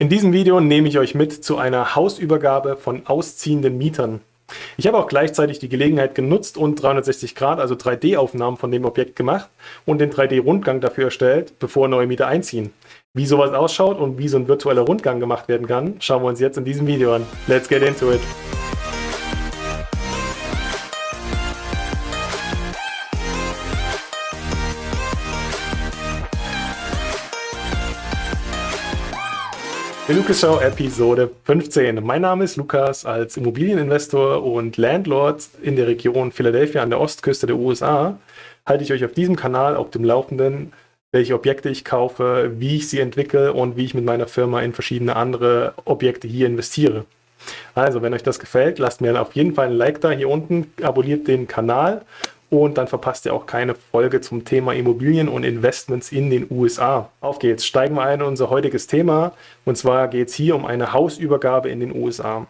In diesem Video nehme ich euch mit zu einer Hausübergabe von ausziehenden Mietern. Ich habe auch gleichzeitig die Gelegenheit genutzt und 360 Grad, also 3D-Aufnahmen von dem Objekt gemacht und den 3D-Rundgang dafür erstellt, bevor neue Mieter einziehen. Wie sowas ausschaut und wie so ein virtueller Rundgang gemacht werden kann, schauen wir uns jetzt in diesem Video an. Let's get into it! Lukas Show Episode 15. Mein Name ist Lukas. Als Immobilieninvestor und Landlord in der Region Philadelphia an der Ostküste der USA halte ich euch auf diesem Kanal auf dem Laufenden, welche Objekte ich kaufe, wie ich sie entwickle und wie ich mit meiner Firma in verschiedene andere Objekte hier investiere. Also, wenn euch das gefällt, lasst mir auf jeden Fall ein Like da hier unten, abonniert den Kanal und dann verpasst ihr auch keine Folge zum Thema Immobilien und Investments in den USA. Auf geht's, steigen wir ein in unser heutiges Thema und zwar geht es hier um eine Hausübergabe in den USA.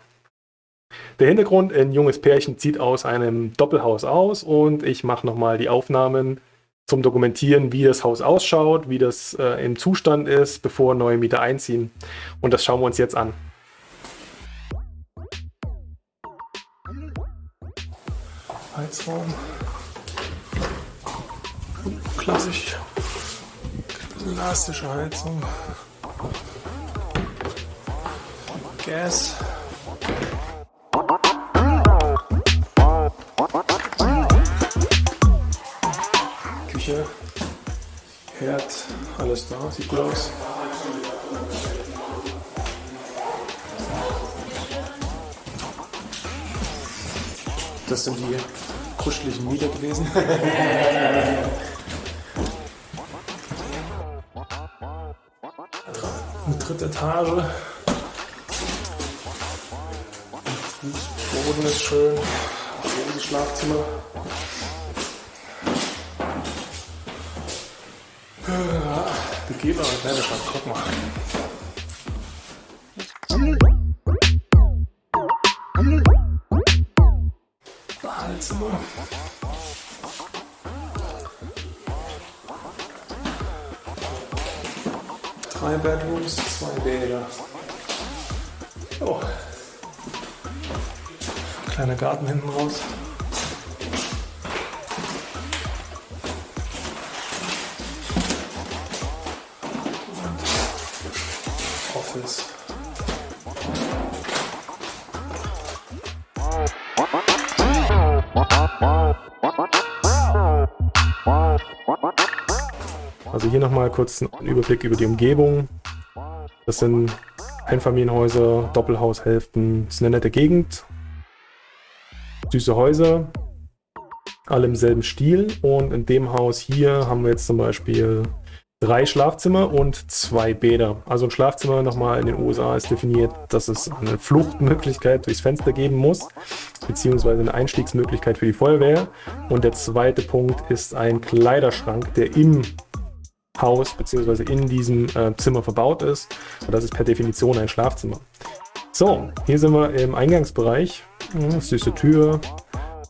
Der Hintergrund, ein junges Pärchen zieht aus einem Doppelhaus aus und ich mache nochmal die Aufnahmen zum Dokumentieren, wie das Haus ausschaut, wie das äh, im Zustand ist, bevor neue Mieter einziehen. Und das schauen wir uns jetzt an. Heizraum klassisch elastische Heizung. Gas. Küche. Herd. Alles da. Sieht gut aus. Das sind die kuscheligen Mieter gewesen. dritte Etage. Fußboden ist schön. Das Schlafzimmer. Begehbar, kleine Stadt, guck mal. Drei Bedrooms, zwei Bäder. Oh. Kleiner Garten hinten raus. Office. Also hier nochmal kurz einen Überblick über die Umgebung. Das sind Einfamilienhäuser, Doppelhaushälften. Das ist eine nette Gegend. Süße Häuser. Alle im selben Stil. Und in dem Haus hier haben wir jetzt zum Beispiel drei Schlafzimmer und zwei Bäder. Also ein Schlafzimmer nochmal in den USA ist definiert, dass es eine Fluchtmöglichkeit durchs Fenster geben muss, beziehungsweise eine Einstiegsmöglichkeit für die Feuerwehr. Und der zweite Punkt ist ein Kleiderschrank, der im Haus bzw. in diesem äh, Zimmer verbaut ist. Und das ist per Definition ein Schlafzimmer. So, hier sind wir im Eingangsbereich. Ja, süße Tür,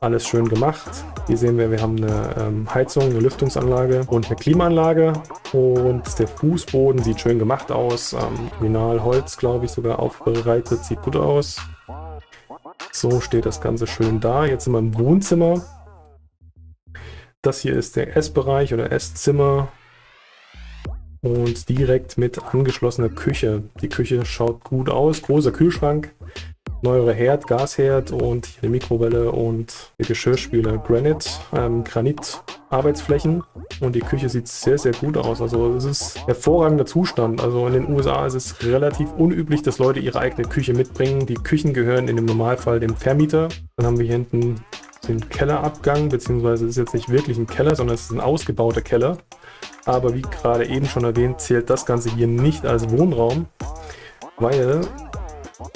alles schön gemacht. Hier sehen wir, wir haben eine ähm, Heizung, eine Lüftungsanlage und eine Klimaanlage. Und der Fußboden sieht schön gemacht aus. Ähm, Holz, glaube ich, sogar aufbereitet. Sieht gut aus. So steht das Ganze schön da. Jetzt sind wir im Wohnzimmer. Das hier ist der Essbereich oder Esszimmer und direkt mit angeschlossener Küche. Die Küche schaut gut aus, großer Kühlschrank, neuere Herd, Gasherd und eine Mikrowelle und der Geschirrspüler Granite, ähm, Granit Arbeitsflächen und die Küche sieht sehr, sehr gut aus. Also es ist hervorragender Zustand. Also in den USA ist es relativ unüblich, dass Leute ihre eigene Küche mitbringen. Die Küchen gehören in dem Normalfall dem Vermieter. Dann haben wir hier hinten den Kellerabgang, beziehungsweise es ist jetzt nicht wirklich ein Keller, sondern es ist ein ausgebauter Keller. Aber wie gerade eben schon erwähnt, zählt das Ganze hier nicht als Wohnraum, weil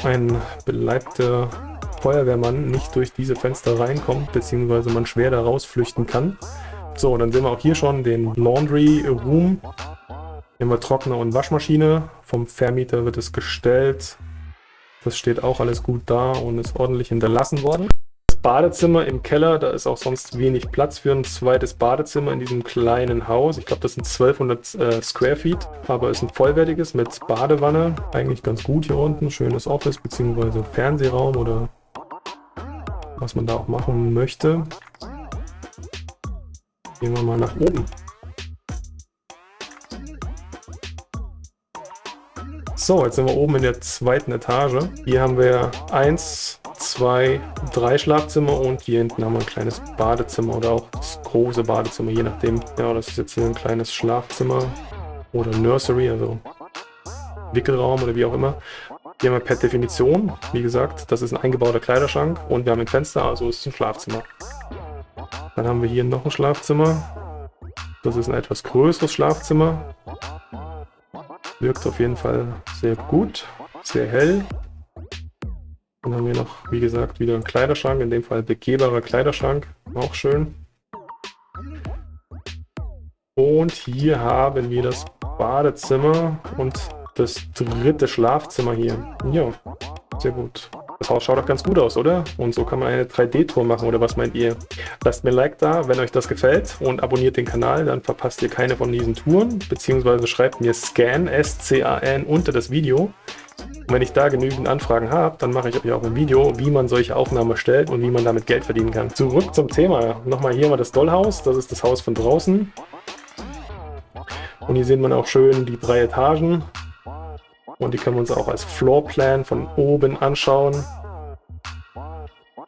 ein beleibter Feuerwehrmann nicht durch diese Fenster reinkommt, beziehungsweise man schwer da rausflüchten kann. So, dann sehen wir auch hier schon den Laundry Room. Hier haben wir Trockner und Waschmaschine. Vom Vermieter wird es gestellt. Das steht auch alles gut da und ist ordentlich hinterlassen worden. Badezimmer im Keller. Da ist auch sonst wenig Platz für ein zweites Badezimmer in diesem kleinen Haus. Ich glaube, das sind 1200 äh, Square Feet, aber es ist ein vollwertiges mit Badewanne. Eigentlich ganz gut hier unten. Schönes Office bzw. Fernsehraum oder was man da auch machen möchte. Gehen wir mal nach oben. So, jetzt sind wir oben in der zweiten Etage. Hier haben wir eins, zwei, drei Schlafzimmer und hier hinten haben wir ein kleines Badezimmer oder auch das große Badezimmer, je nachdem. Ja, das ist jetzt hier ein kleines Schlafzimmer oder Nursery, also Wickelraum oder wie auch immer. Hier haben wir per Definition, wie gesagt, das ist ein eingebauter Kleiderschrank und wir haben ein Fenster, also ist es ein Schlafzimmer. Dann haben wir hier noch ein Schlafzimmer. Das ist ein etwas größeres Schlafzimmer. Wirkt auf jeden Fall sehr gut, sehr hell. Dann haben wir noch, wie gesagt, wieder einen Kleiderschrank, in dem Fall begehbarer Kleiderschrank, auch schön. Und hier haben wir das Badezimmer und das dritte Schlafzimmer hier. Ja, sehr gut. Das Haus schaut doch ganz gut aus, oder? Und so kann man eine 3D-Tour machen, oder was meint ihr? Lasst mir ein Like da, wenn euch das gefällt und abonniert den Kanal, dann verpasst ihr keine von diesen Touren, beziehungsweise schreibt mir Scan, S-C-A-N, unter das Video. Und wenn ich da genügend Anfragen habe, dann mache ich euch auch ein Video, wie man solche Aufnahmen erstellt und wie man damit Geld verdienen kann. Zurück zum Thema. Nochmal hier mal das Dollhaus, das ist das Haus von draußen. Und hier sieht man auch schön die drei Etagen. Und die können wir uns auch als Floorplan von oben anschauen.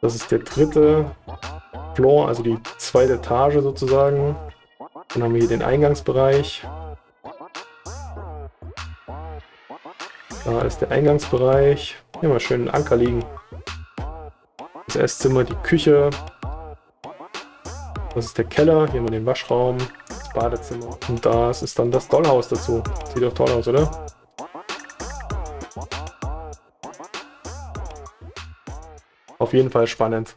Das ist der dritte Floor, also die zweite Etage sozusagen. Dann haben wir hier den Eingangsbereich. Da ist der Eingangsbereich. Hier mal schön einen Anker liegen. Das Esszimmer, die Küche. Das ist der Keller. Hier haben wir den Waschraum, das Badezimmer. Und das ist dann das Dollhaus dazu. Sieht doch toll aus, oder? Auf jeden Fall spannend.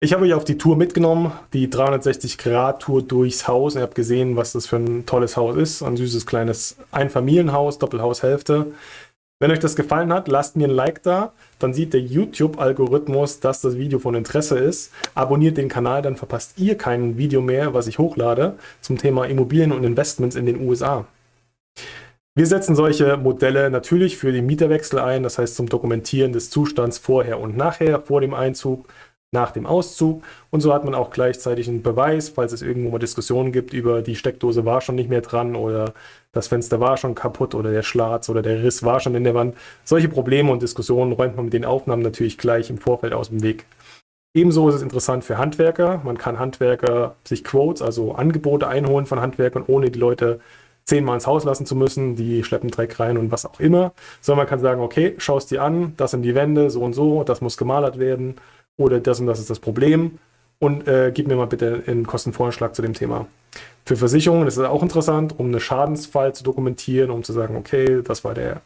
Ich habe euch auf die Tour mitgenommen, die 360-Grad-Tour durchs Haus. Ihr habt gesehen, was das für ein tolles Haus ist. Ein süßes kleines Einfamilienhaus, Doppelhaushälfte. Wenn euch das gefallen hat, lasst mir ein Like da. Dann sieht der YouTube-Algorithmus, dass das Video von Interesse ist. Abonniert den Kanal, dann verpasst ihr kein Video mehr, was ich hochlade zum Thema Immobilien und Investments in den USA. Wir setzen solche Modelle natürlich für den Mieterwechsel ein, das heißt zum Dokumentieren des Zustands vorher und nachher, vor dem Einzug, nach dem Auszug. Und so hat man auch gleichzeitig einen Beweis, falls es irgendwo mal Diskussionen gibt über die Steckdose war schon nicht mehr dran oder das Fenster war schon kaputt oder der Schlatz oder der Riss war schon in der Wand. Solche Probleme und Diskussionen räumt man mit den Aufnahmen natürlich gleich im Vorfeld aus dem Weg. Ebenso ist es interessant für Handwerker. Man kann Handwerker sich Quotes, also Angebote einholen von Handwerkern, ohne die Leute zehnmal ins Haus lassen zu müssen, die schleppen Dreck rein und was auch immer, sondern man kann sagen, okay, schau es dir an, das sind die Wände, so und so, das muss gemalert werden oder das und das ist das Problem und äh, gib mir mal bitte einen Kostenvorschlag zu dem Thema. Für Versicherungen ist es auch interessant, um einen Schadensfall zu dokumentieren, um zu sagen, okay, das war der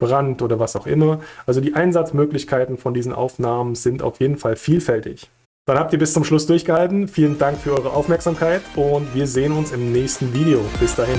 Brand oder was auch immer. Also die Einsatzmöglichkeiten von diesen Aufnahmen sind auf jeden Fall vielfältig. Dann habt ihr bis zum Schluss durchgehalten. Vielen Dank für eure Aufmerksamkeit und wir sehen uns im nächsten Video. Bis dahin.